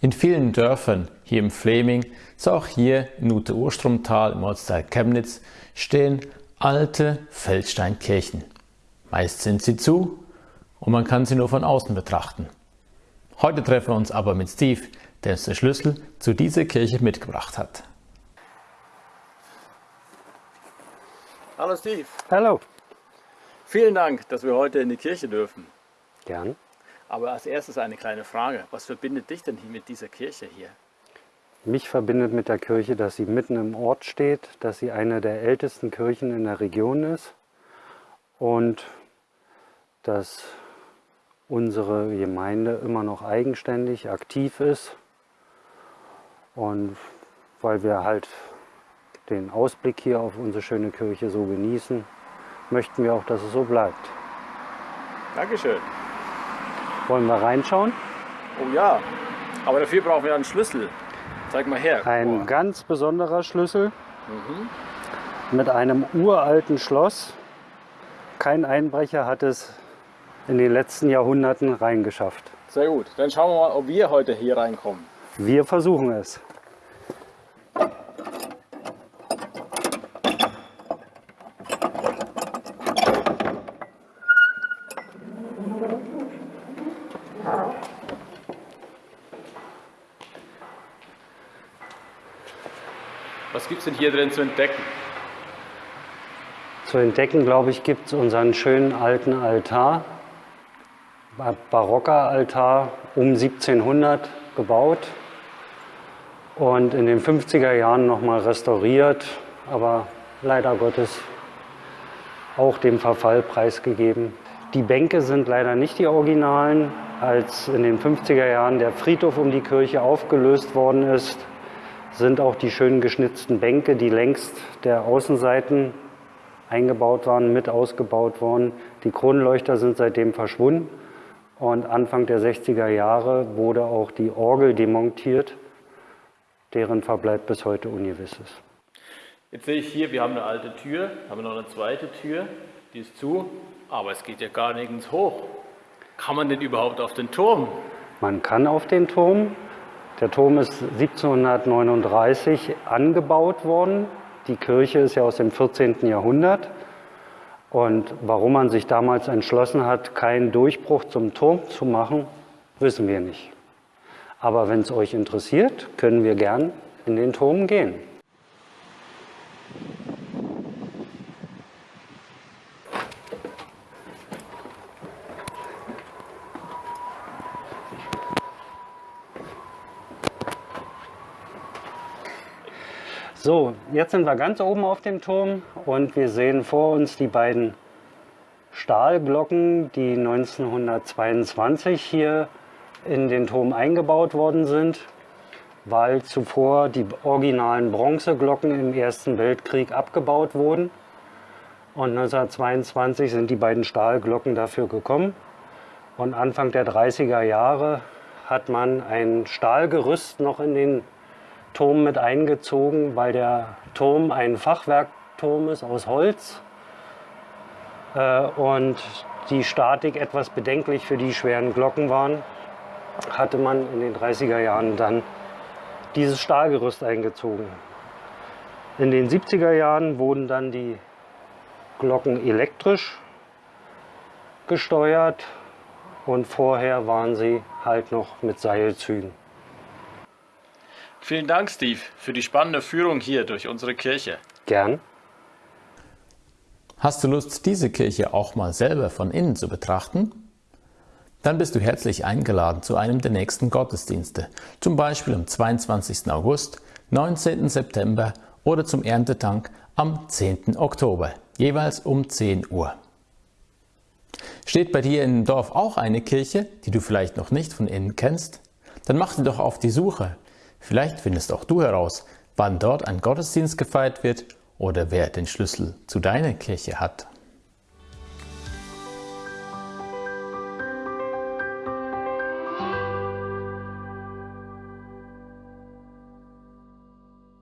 In vielen Dörfern hier im Fleming, so auch hier in Ute-Urstromtal im Ortsteil Chemnitz, stehen alte Feldsteinkirchen. Meist sind sie zu und man kann sie nur von außen betrachten. Heute treffen wir uns aber mit Steve, der uns den Schlüssel zu dieser Kirche mitgebracht hat. Hallo Steve. Hallo. Vielen Dank, dass wir heute in die Kirche dürfen. Gern. Aber als erstes eine kleine Frage. Was verbindet dich denn hier mit dieser Kirche hier? Mich verbindet mit der Kirche, dass sie mitten im Ort steht, dass sie eine der ältesten Kirchen in der Region ist und dass unsere Gemeinde immer noch eigenständig aktiv ist und weil wir halt den Ausblick hier auf unsere schöne Kirche so genießen, möchten wir auch, dass es so bleibt. Dankeschön. Wollen wir reinschauen? Oh ja, aber dafür brauchen wir einen Schlüssel. Zeig mal her. Ein Oh. ganz besonderer Schlüssel mit einem uralten Schloss. Kein Einbrecher hat es in den letzten Jahrhunderten reingeschafft. Sehr gut. Dann schauen wir mal, ob wir heute hier reinkommen. Wir versuchen es. Was gibt es denn hier drin zu entdecken? Zu entdecken, glaube ich, gibt es unseren schönen alten Altar. Ba- Barocker Altar um 1700 gebaut und in den 50er Jahren nochmal restauriert, aber leider Gottes auch dem Verfall preisgegeben. Die Bänke sind leider nicht die Originalen. Als in den 50er Jahren der Friedhof um die Kirche aufgelöst worden ist, sind auch die schön geschnitzten Bänke, die längst der Außenseiten eingebaut waren, mit ausgebaut worden. Die Kronleuchter sind seitdem verschwunden und Anfang der 60er Jahre wurde auch die Orgel demontiert, deren Verbleib bis heute ungewiss ist. Jetzt sehe ich hier, wir haben eine alte Tür, haben noch eine zweite Tür, die ist zu, aber es geht ja gar nirgends hoch. Kann man denn überhaupt auf den Turm? Man kann auf den Turm. Der Turm ist 1739 angebaut worden. Die Kirche ist ja aus dem 14. Jahrhundert. Und warum man sich damals entschlossen hat, keinen Durchbruch zum Turm zu machen, wissen wir nicht. Aber wenn es euch interessiert, können wir gern in den Turm gehen. So, jetzt sind wir ganz oben auf dem Turm und wir sehen vor uns die beiden Stahlglocken, die 1922 hier in den Turm eingebaut worden sind, weil zuvor die originalen Bronzeglocken im Ersten Weltkrieg abgebaut wurden. Und 1922 sind die beiden Stahlglocken dafür gekommen. Und Anfang der 30er Jahre hat man ein Stahlgerüst noch in den Turm mit eingezogen, weil der Turm ein Fachwerkturm ist aus Holz äh, und die Statik etwas bedenklich für die schweren Glocken waren, hatte man in den 30er Jahren dann dieses Stahlgerüst eingezogen. In den 70er Jahren wurden dann die Glocken elektrisch gesteuert und vorher waren sie halt noch mit Seilzügen. Vielen Dank, Steve, für die spannende Führung hier durch unsere Kirche. Gern. Hast du Lust, diese Kirche auch mal selber von innen zu betrachten? Dann bist du herzlich eingeladen zu einem der nächsten Gottesdienste, zum Beispiel am 22. August, 19. September oder zum Erntetank am 10. Oktober, jeweils um 10 Uhr. Steht bei dir im Dorf auch eine Kirche, die du vielleicht noch nicht von innen kennst? Dann mach dir doch auf die Suche. Vielleicht findest auch du heraus, wann dort ein Gottesdienst gefeiert wird oder wer den Schlüssel zu deiner Kirche hat.